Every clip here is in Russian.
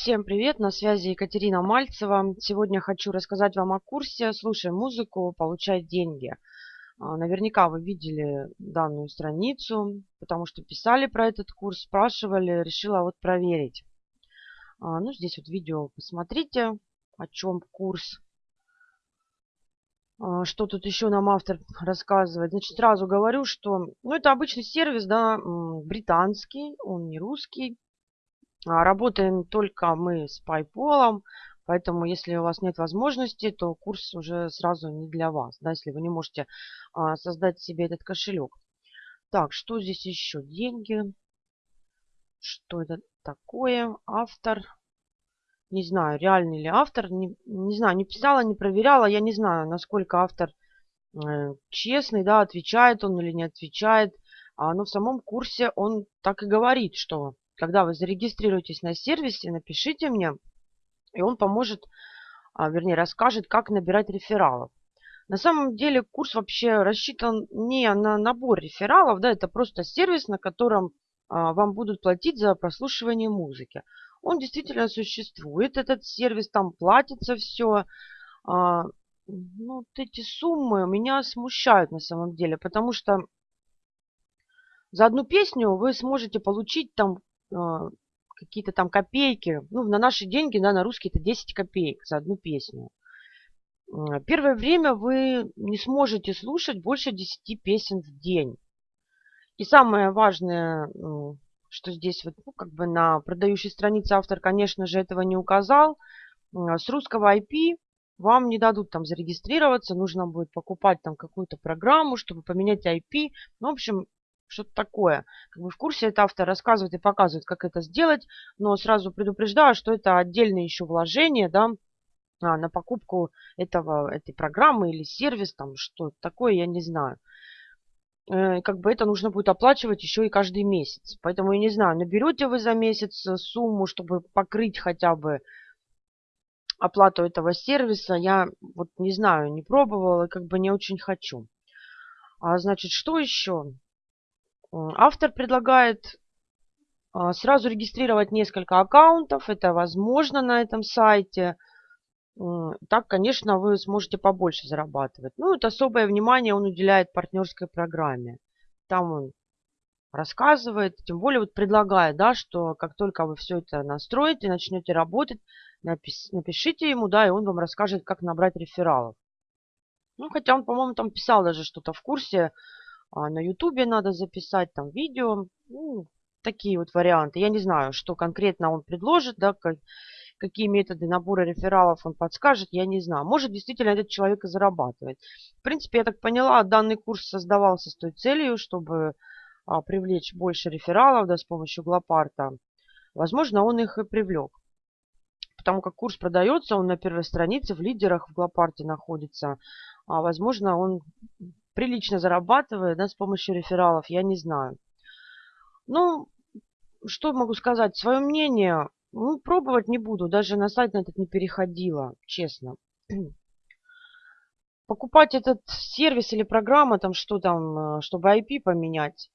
Всем привет, на связи Екатерина Мальцева. Сегодня хочу рассказать вам о курсе «Слушай музыку, получай деньги». А, наверняка вы видели данную страницу, потому что писали про этот курс, спрашивали, решила вот проверить. А, ну, здесь вот видео посмотрите, о чем курс. А, что тут еще нам автор рассказывает? Значит, сразу говорю, что ну, это обычный сервис, да, британский, он не русский. А, работаем только мы с PayPal, поэтому если у вас нет возможности, то курс уже сразу не для вас, да, если вы не можете а, создать себе этот кошелек. Так, что здесь еще? Деньги. Что это такое? Автор. Не знаю, реальный ли автор. Не, не знаю, не писала, не проверяла. Я не знаю, насколько автор э, честный, да, отвечает он или не отвечает. А, но в самом курсе он так и говорит, что когда вы зарегистрируетесь на сервисе, напишите мне, и он поможет, а, вернее, расскажет, как набирать рефералов. На самом деле курс вообще рассчитан не на набор рефералов, да, это просто сервис, на котором а, вам будут платить за прослушивание музыки. Он действительно существует, этот сервис, там платится все. А, ну, вот эти суммы меня смущают на самом деле, потому что за одну песню вы сможете получить там какие-то там копейки. Ну, на наши деньги, да, на русские это 10 копеек за одну песню. А, первое время вы не сможете слушать больше 10 песен в день. И самое важное, что здесь вот, ну, как бы на продающей странице автор, конечно же, этого не указал. А, с русского IP вам не дадут там зарегистрироваться, нужно будет покупать там какую-то программу, чтобы поменять IP. Ну, в общем, что-то такое. Как бы в курсе это автор рассказывает и показывает, как это сделать, но сразу предупреждаю, что это отдельное еще вложение, да, а, на покупку этого, этой программы или сервис, там что такое, я не знаю. Э, как бы это нужно будет оплачивать еще и каждый месяц. Поэтому я не знаю, наберете вы за месяц сумму, чтобы покрыть хотя бы оплату этого сервиса. Я вот не знаю, не пробовала как бы не очень хочу. А значит, что еще? Автор предлагает а, сразу регистрировать несколько аккаунтов. Это возможно на этом сайте. Так, конечно, вы сможете побольше зарабатывать. Ну, это особое внимание он уделяет партнерской программе. Там он рассказывает, тем более вот предлагает, да, что как только вы все это настроите, начнете работать, напишите ему, да, и он вам расскажет, как набрать рефералов. Ну, хотя он, по-моему, там писал даже что-то в курсе, а на ютубе надо записать там видео. Ну, такие вот варианты. Я не знаю, что конкретно он предложит, да, как, какие методы набора рефералов он подскажет, я не знаю. Может, действительно этот человек и зарабатывает. В принципе, я так поняла, данный курс создавался с той целью, чтобы а, привлечь больше рефералов да, с помощью Глопарта. Возможно, он их и привлек. Потому как курс продается, он на первой странице в лидерах в Глопарте находится. А, возможно, он прилично зарабатывает да, с помощью рефералов, я не знаю. Ну, что могу сказать? Свое мнение, ну, пробовать не буду. Даже на сайт на этот не переходила, честно. Покупать этот сервис или программа, там что там, э, чтобы IP поменять,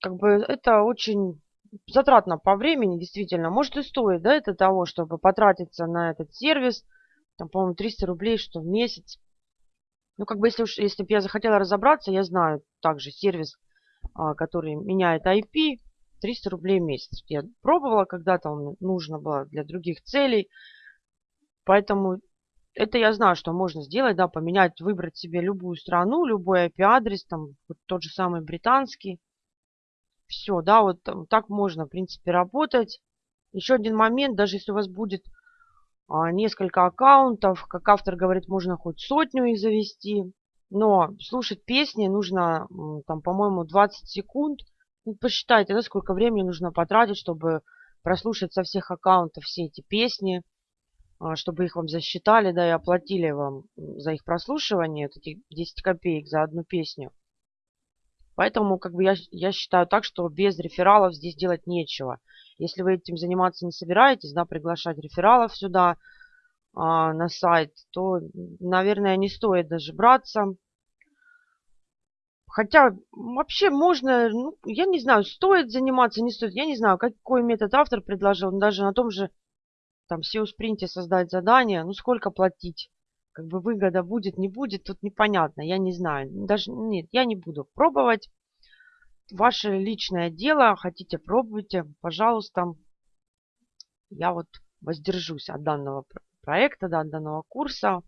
как бы это очень затратно по времени, действительно. Может и стоит, да, это того, чтобы потратиться на этот сервис, там, по-моему, 300 рублей, что в месяц. Ну, как бы, если уж, если бы я захотела разобраться, я знаю также сервис, а, который меняет IP, 300 рублей в месяц. Я пробовала когда-то, он нужно было для других целей. Поэтому это я знаю, что можно сделать, да, поменять, выбрать себе любую страну, любой IP-адрес, там, вот тот же самый британский. Все, да, вот так можно, в принципе, работать. Еще один момент, даже если у вас будет несколько аккаунтов. Как автор говорит, можно хоть сотню их завести. Но слушать песни нужно, там, по-моему, 20 секунд. Ну, посчитайте, да, сколько времени нужно потратить, чтобы прослушать со всех аккаунтов все эти песни, а, чтобы их вам засчитали, да, и оплатили вам за их прослушивание, вот эти 10 копеек за одну песню. Поэтому, как бы, я, я считаю так, что без рефералов здесь делать нечего. Если вы этим заниматься не собираетесь, да, приглашать рефералов сюда а, на сайт, то, наверное, не стоит даже браться. Хотя вообще можно, ну, я не знаю, стоит заниматься, не стоит. Я не знаю, какой метод автор предложил. Даже на том же там SEO спринте создать задание, ну сколько платить? Как бы выгода будет, не будет, тут непонятно, я не знаю. Даже нет, я не буду пробовать. Ваше личное дело, хотите пробуйте, пожалуйста. Я вот воздержусь от данного проекта, от данного курса.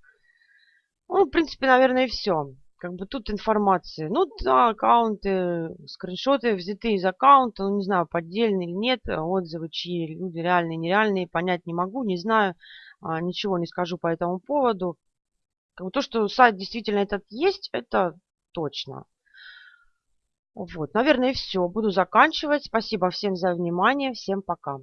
Ну, в принципе, наверное, и все. Как бы тут информации. Ну, да, аккаунты, скриншоты взяты из аккаунта. Ну, не знаю, поддельные или нет. Отзывы, чьи люди реальные, нереальные, понять не могу, не знаю. А, ничего не скажу по этому поводу. То, что сайт действительно этот есть, это точно. Вот, наверное, все. Буду заканчивать. Спасибо всем за внимание. Всем пока.